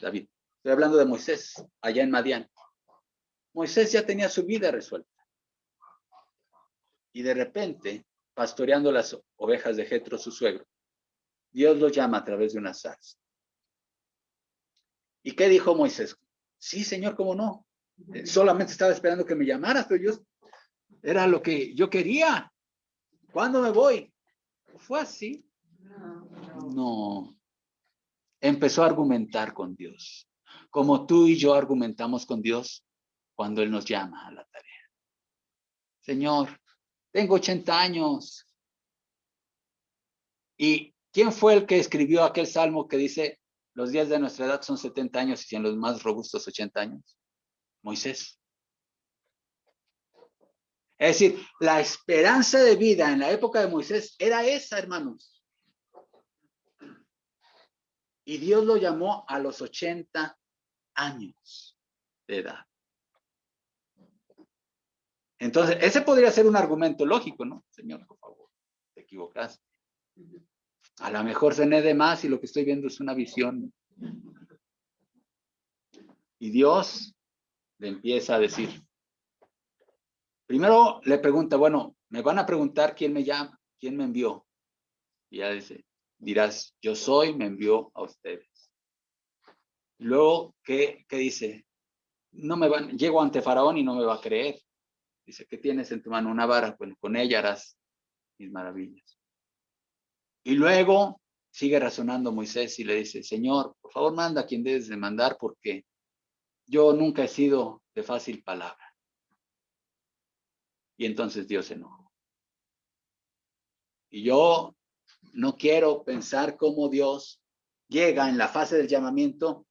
David. Estoy hablando de Moisés, allá en Madián. Moisés ya tenía su vida resuelta. Y de repente, pastoreando las ovejas de Jetro, su suegro, Dios lo llama a través de una zarza. ¿Y qué dijo Moisés? Sí, Señor, ¿cómo no? Solamente estaba esperando que me llamaras, pero yo era lo que yo quería. ¿Cuándo me voy? ¿Fue así? No. Empezó a argumentar con Dios, como tú y yo argumentamos con Dios cuando Él nos llama a la tarea. Señor, tengo 80 años. ¿Y quién fue el que escribió aquel salmo que dice, los días de nuestra edad son 70 años y en los más robustos 80 años? Moisés. Es decir, la esperanza de vida en la época de Moisés era esa, hermanos. Y Dios lo llamó a los 80 años de edad. Entonces, ese podría ser un argumento lógico, ¿no? Señor, por favor, te equivocaste. A lo mejor cené de más y lo que estoy viendo es una visión. Y Dios le empieza a decir. Primero le pregunta, bueno, me van a preguntar quién me llama, quién me envió. Y ya dice, dirás, yo soy, me envió a ustedes. Luego, ¿qué, qué dice? No me van, llego ante Faraón y no me va a creer. Dice, ¿qué tienes en tu mano? Una vara. Bueno, con ella harás mis maravillas. Y luego sigue razonando Moisés y le dice, Señor, por favor manda a quien debes de mandar porque yo nunca he sido de fácil palabra. Y entonces Dios se enojó. Y yo no quiero pensar cómo Dios llega en la fase del llamamiento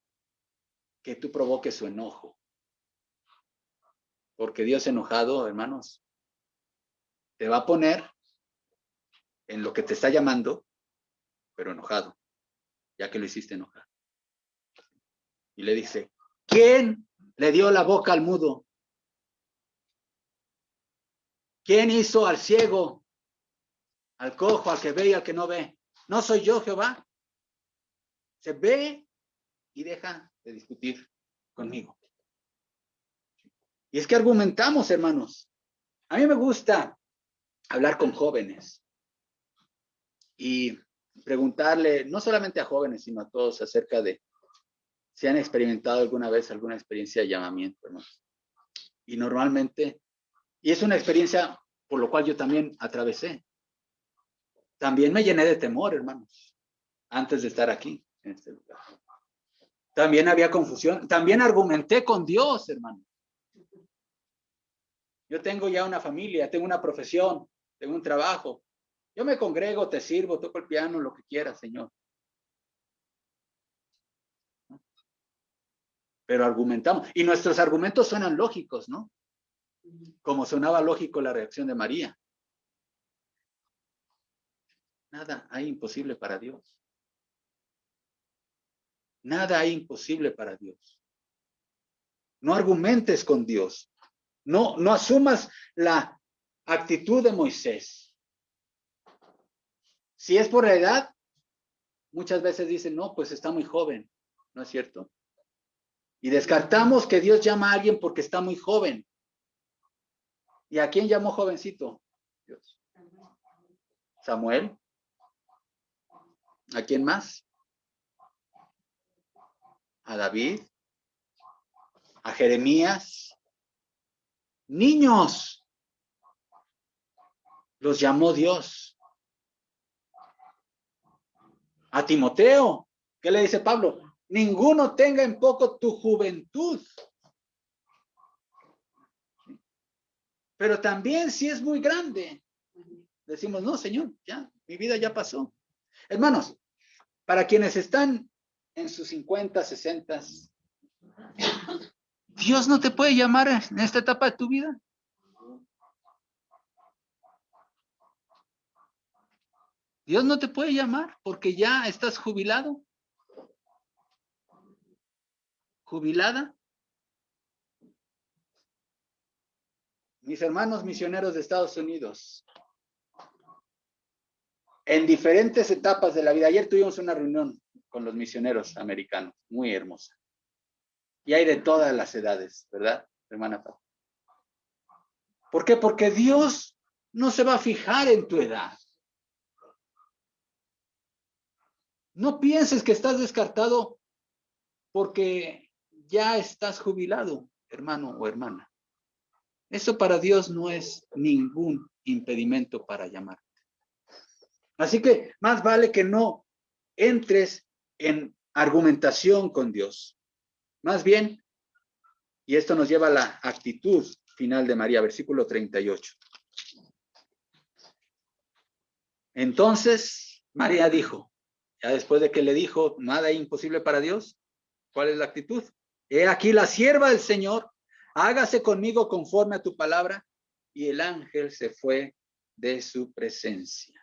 que tú provoques su enojo. Porque Dios enojado, hermanos, te va a poner en lo que te está llamando, pero enojado, ya que lo hiciste enojar. Y le dice, ¿quién le dio la boca al mudo? ¿Quién hizo al ciego, al cojo, al que ve y al que no ve? ¿No soy yo, Jehová? Se ve y deja de discutir conmigo. Y es que argumentamos, hermanos. A mí me gusta hablar con jóvenes y preguntarle, no solamente a jóvenes, sino a todos acerca de si han experimentado alguna vez alguna experiencia de llamamiento, hermanos. Y normalmente, y es una experiencia por lo cual yo también atravesé. También me llené de temor, hermanos, antes de estar aquí, en este lugar. También había confusión, también argumenté con Dios, hermanos. Yo tengo ya una familia, tengo una profesión, tengo un trabajo. Yo me congrego, te sirvo, toco el piano, lo que quieras, Señor. Pero argumentamos. Y nuestros argumentos suenan lógicos, ¿no? Como sonaba lógico la reacción de María. Nada hay imposible para Dios. Nada hay imposible para Dios. No argumentes con Dios. No, no asumas la actitud de Moisés. Si es por la edad, muchas veces dicen, no, pues está muy joven, ¿no es cierto? Y descartamos que Dios llama a alguien porque está muy joven. ¿Y a quién llamó jovencito? Dios. Samuel. ¿A quién más? A David. A Jeremías. Niños, los llamó Dios. A Timoteo, ¿qué le dice Pablo? Ninguno tenga en poco tu juventud. Pero también si es muy grande, decimos, no, Señor, ya, mi vida ya pasó. Hermanos, para quienes están en sus 50, 60, Dios no te puede llamar en esta etapa de tu vida. Dios no te puede llamar porque ya estás jubilado. Jubilada. Mis hermanos misioneros de Estados Unidos, en diferentes etapas de la vida. Ayer tuvimos una reunión con los misioneros americanos, muy hermosa. Y hay de todas las edades, ¿verdad, hermana ¿Por qué? Porque Dios no se va a fijar en tu edad. No pienses que estás descartado porque ya estás jubilado, hermano o hermana. Eso para Dios no es ningún impedimento para llamarte. Así que más vale que no entres en argumentación con Dios. Más bien, y esto nos lleva a la actitud final de María, versículo 38. Entonces María dijo, ya después de que le dijo, nada imposible para Dios, ¿cuál es la actitud? He aquí la sierva del Señor, hágase conmigo conforme a tu palabra. Y el ángel se fue de su presencia.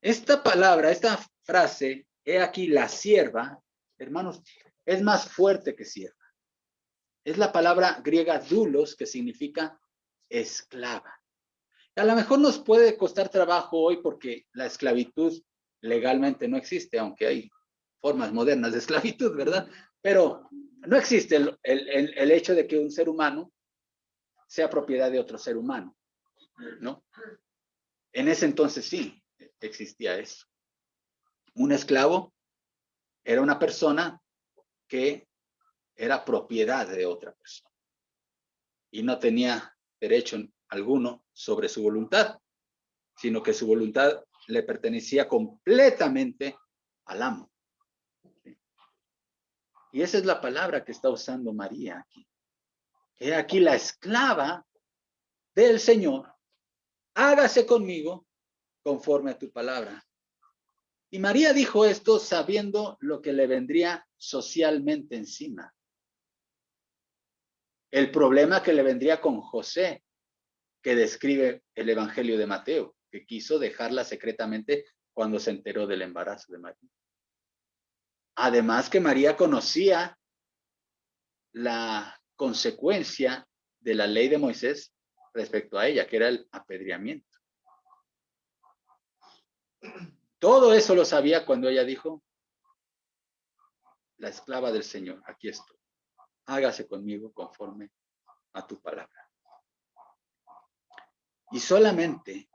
Esta palabra, esta frase, he aquí la sierva, hermanos, es más fuerte que sierva. Es la palabra griega dulos, que significa esclava. A lo mejor nos puede costar trabajo hoy porque la esclavitud legalmente no existe, aunque hay formas modernas de esclavitud, ¿verdad? Pero no existe el, el hecho de que un ser humano sea propiedad de otro ser humano, ¿no? En ese entonces sí existía eso. Un esclavo era una persona que era propiedad de otra persona y no tenía derecho alguno sobre su voluntad, sino que su voluntad le pertenecía completamente al amo. Y esa es la palabra que está usando María aquí. He aquí la esclava del Señor, hágase conmigo conforme a tu palabra. Y María dijo esto sabiendo lo que le vendría socialmente encima. El problema que le vendría con José, que describe el Evangelio de Mateo, que quiso dejarla secretamente cuando se enteró del embarazo de María. Además que María conocía la consecuencia de la ley de Moisés respecto a ella, que era el apedreamiento. Todo eso lo sabía cuando ella dijo, la esclava del Señor, aquí estoy. Hágase conmigo conforme a tu palabra. Y solamente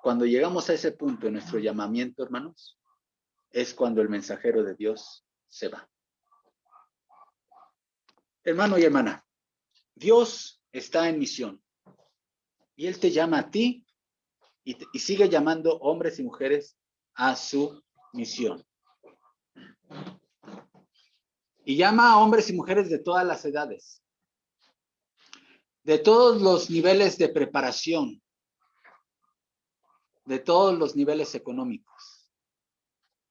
cuando llegamos a ese punto en nuestro llamamiento, hermanos, es cuando el mensajero de Dios se va. Hermano y hermana, Dios está en misión y Él te llama a ti y, y sigue llamando hombres y mujeres a su misión. Y llama a hombres y mujeres de todas las edades, de todos los niveles de preparación, de todos los niveles económicos,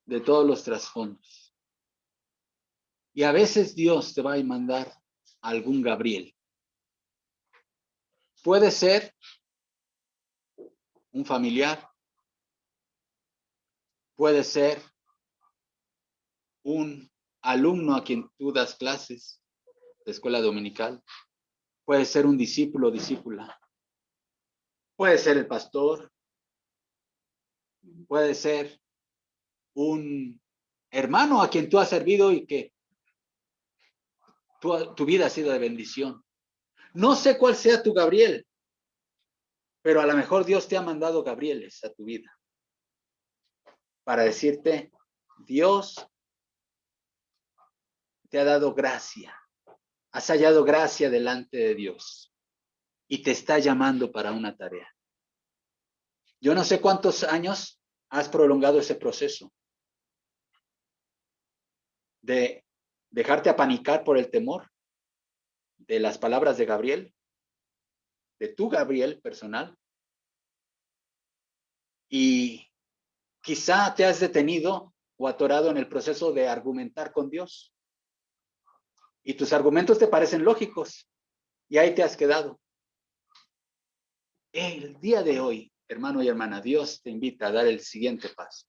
de todos los trasfondos. Y a veces Dios te va a mandar algún Gabriel. Puede ser un familiar, puede ser un alumno a quien tú das clases de escuela dominical, puede ser un discípulo o discípula, puede ser el pastor, puede ser un hermano a quien tú has servido y que tu, tu, vida ha sido de bendición. No sé cuál sea tu Gabriel, pero a lo mejor Dios te ha mandado Gabrieles a tu vida para decirte, Dios te ha dado gracia, has hallado gracia delante de Dios y te está llamando para una tarea. Yo no sé cuántos años has prolongado ese proceso de dejarte apanicar por el temor de las palabras de Gabriel, de tu Gabriel personal. Y quizá te has detenido o atorado en el proceso de argumentar con Dios. Y tus argumentos te parecen lógicos y ahí te has quedado. El día de hoy hermano y hermana, Dios te invita a dar el siguiente paso.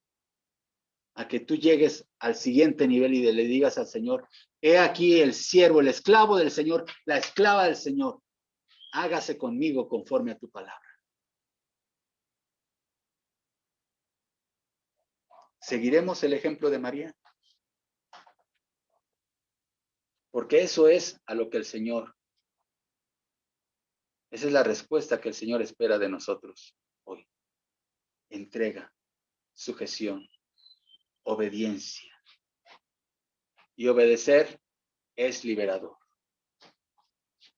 A que tú llegues al siguiente nivel y le digas al Señor, he aquí el siervo, el esclavo del Señor, la esclava del Señor. Hágase conmigo conforme a tu palabra. ¿Seguiremos el ejemplo de María? Porque eso es a lo que el Señor, esa es la respuesta que el Señor espera de nosotros entrega, sujeción, obediencia. Y obedecer es liberador.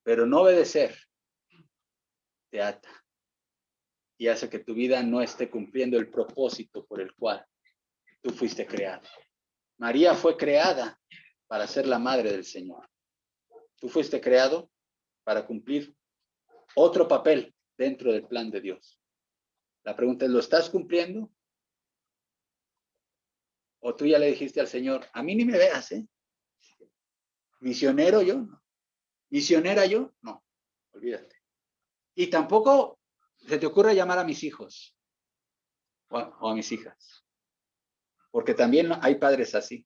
Pero no obedecer te ata y hace que tu vida no esté cumpliendo el propósito por el cual tú fuiste creado. María fue creada para ser la madre del Señor. Tú fuiste creado para cumplir otro papel dentro del plan de Dios. La pregunta es, ¿lo estás cumpliendo? O tú ya le dijiste al Señor, a mí ni me veas, ¿eh? Misionero yo, no. Misionera yo, no, olvídate. Y tampoco se te ocurre llamar a mis hijos o a, mis hijas. Porque también hay padres así,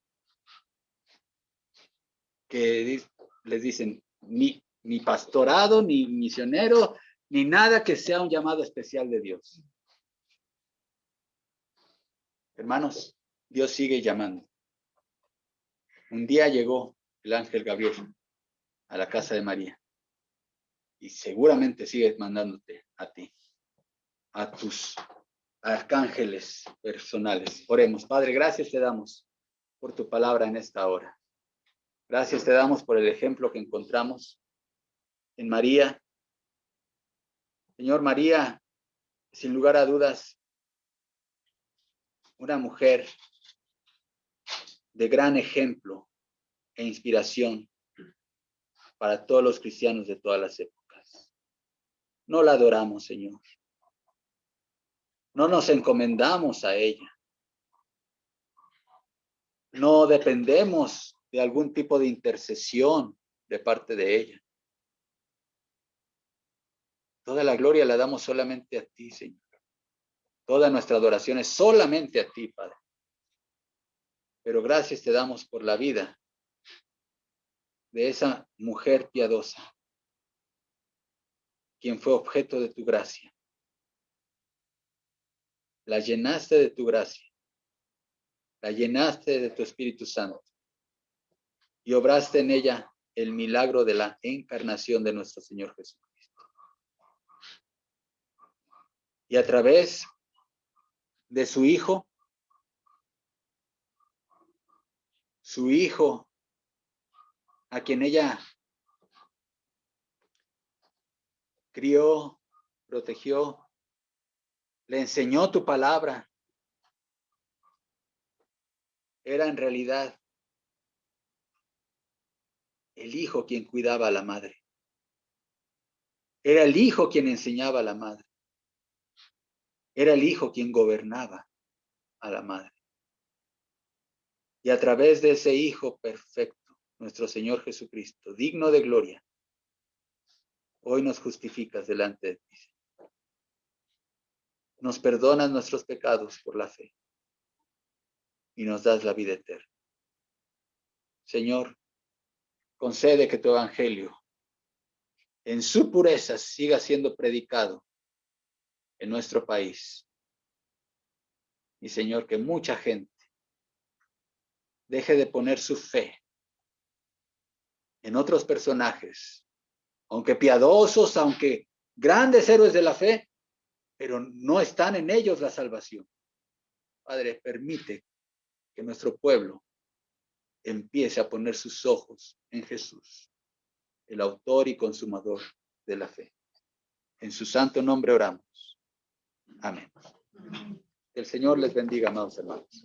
que les dicen, ni, ni pastorado, ni misionero, ni nada que sea un llamado especial de Dios. Hermanos, Dios sigue llamando. Un día llegó el ángel Gabriel a la casa de María y seguramente sigue mandándote a ti a tus arcángeles personales. Oremos. Padre, gracias te damos por tu palabra en esta hora. Gracias te damos por el ejemplo que encontramos en María. Señor María, sin lugar a dudas, una mujer de gran ejemplo e inspiración para todos los cristianos de todas las épocas. No la adoramos, Señor. No nos encomendamos a ella. No dependemos de algún tipo de intercesión de parte de ella. Toda la gloria la damos solamente a ti, Señor. Toda nuestra adoración es solamente a ti, Padre. Pero gracias te damos por la vida de esa mujer piadosa, quien fue objeto de tu gracia la llenaste de tu gracia, la llenaste de tu Espíritu Santo y obraste en ella el milagro de la encarnación de nuestro Señor Jesucristo. Y a través de su Hijo, su Hijo, a quien ella crió, protegió, le enseñó tu palabra. Era en realidad el hijo quien cuidaba a la madre. Era el hijo quien enseñaba a la madre. Era el hijo quien gobernaba a la madre. Y a través de ese hijo perfecto, nuestro Señor Jesucristo, digno de gloria, hoy nos justificas delante de ti nos perdonas nuestros pecados por la fe y nos das la vida eterna. Señor, concede que tu evangelio en su pureza siga siendo predicado en nuestro país. Y Señor, que mucha gente deje de poner su fe en otros personajes, aunque piadosos, aunque grandes héroes de la fe, pero no están en ellos la salvación. Padre, permite que nuestro pueblo empiece a poner sus ojos en Jesús, el autor y consumador de la fe. En su santo nombre oramos. Amén. El Señor les bendiga, amados hermanos.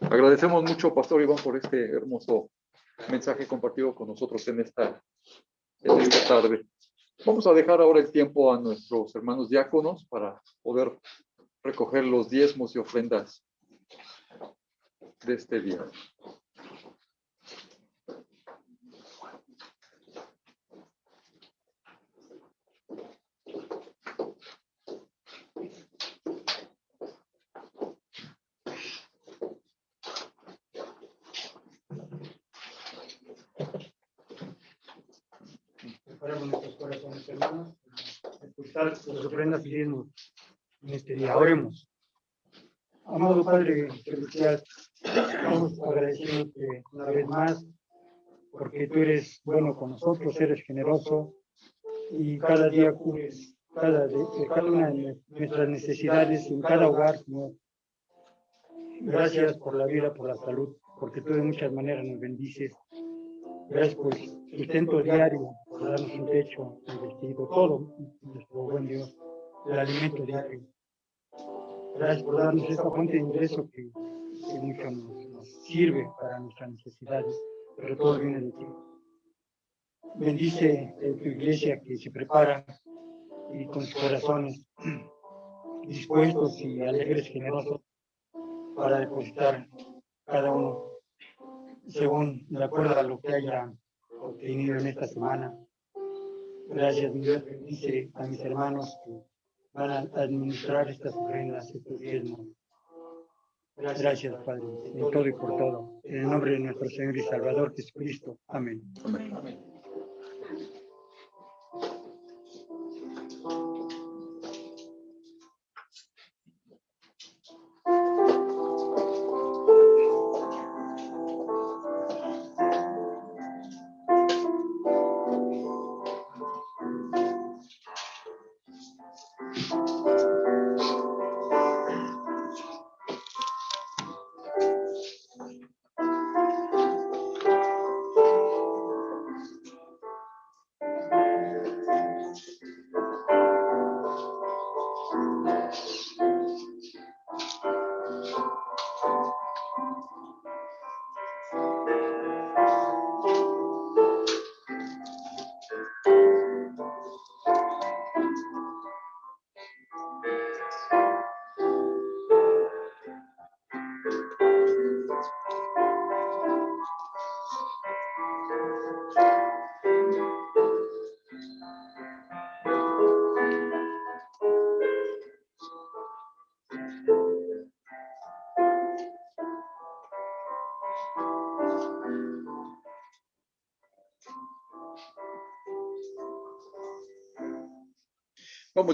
Agradecemos mucho, Pastor Iván, por este hermoso mensaje compartido con nosotros en esta tarde. Vamos a dejar ahora el tiempo a nuestros hermanos diáconos para poder recoger los diezmos y ofrendas de este día. Hermanos, escuchar las ofrendas y en este día. Oremos. Amado Padre Celestial, vamos agradeciendo una vez más porque tú eres bueno con nosotros, eres generoso y cada día cubres cada, cada una de nuestras necesidades en cada hogar, Señor. Gracias por la vida, por la salud, porque tú de muchas maneras nos bendices. Gracias por el sustento diario, por darnos un techo, un vestido, todo, nuestro buen Dios, el alimento diario. Gracias por darnos esta fuente de ingreso que, que mucho nos, sirve para nuestras necesidades, pero todo viene de ti. Bendice tu iglesia que se prepara y con sus corazones dispuestos y alegres, generosos, para depositar cada uno según de acuerdo a lo que haya obtenido en esta semana. Gracias, mi Dios, bendice a mis hermanos que van a administrar estas ofrendas, estos diezmos. Gracias, Padre, en todo y por todo. En el nombre de nuestro Señor y Salvador Jesucristo. Amén. Amén. Vamos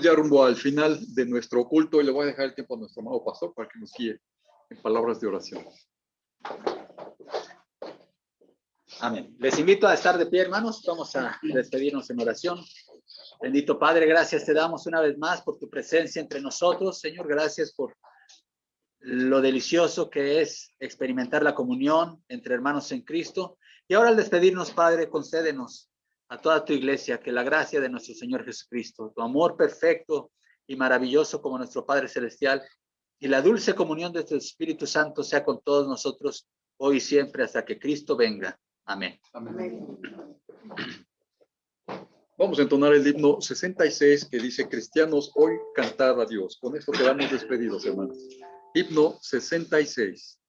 ya rumbo al final de nuestro culto y le voy a dejar el tiempo a nuestro amado pastor para que nos guíe en palabras de oración. Amén. Les invito a estar de pie, hermanos. Vamos a despedirnos en oración. Bendito Padre, gracias te damos una vez más por tu presencia entre nosotros. Señor, gracias por lo delicioso que es experimentar la comunión entre hermanos en Cristo. Y ahora al despedirnos, Padre, concédenos a toda tu iglesia que la gracia de nuestro Señor Jesucristo, tu amor perfecto y maravilloso como nuestro Padre Celestial y la dulce comunión de tu Espíritu Santo sea con todos nosotros hoy y siempre hasta que Cristo venga. Amén. Amén. Vamos a entonar el himno 66 que dice, cristianos, hoy cantar a Dios. Con esto quedamos despedidos, hermanos. Himno 66.